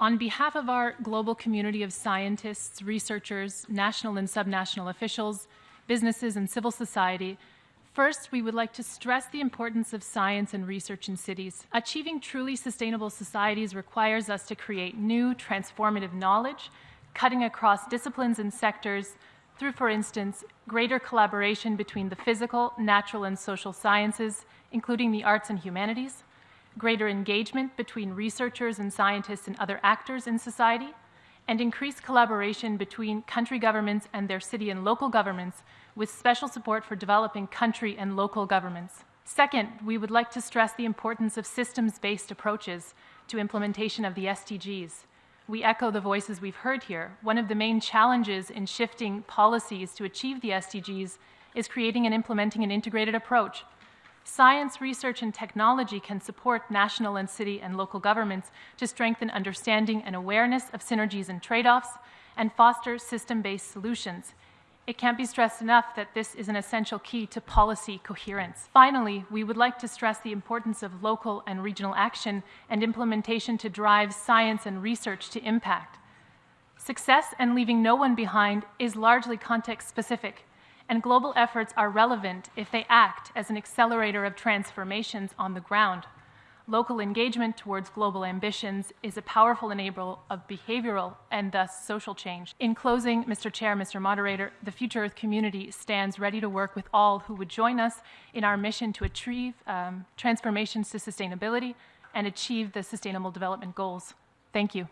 On behalf of our global community of scientists, researchers, national and subnational officials, businesses, and civil society, First, we would like to stress the importance of science and research in cities. Achieving truly sustainable societies requires us to create new, transformative knowledge, cutting across disciplines and sectors through, for instance, greater collaboration between the physical, natural, and social sciences, including the arts and humanities, greater engagement between researchers and scientists and other actors in society, and increased collaboration between country governments and their city and local governments with special support for developing country and local governments. Second, we would like to stress the importance of systems-based approaches to implementation of the SDGs. We echo the voices we've heard here. One of the main challenges in shifting policies to achieve the SDGs is creating and implementing an integrated approach Science, research, and technology can support national and city and local governments to strengthen understanding and awareness of synergies and trade-offs and foster system-based solutions. It can't be stressed enough that this is an essential key to policy coherence. Finally, we would like to stress the importance of local and regional action and implementation to drive science and research to impact. Success and leaving no one behind is largely context-specific and global efforts are relevant if they act as an accelerator of transformations on the ground. Local engagement towards global ambitions is a powerful enabler of behavioral and thus social change. In closing, Mr. Chair, Mr. Moderator, the Future Earth community stands ready to work with all who would join us in our mission to achieve um, transformations to sustainability and achieve the Sustainable Development Goals. Thank you.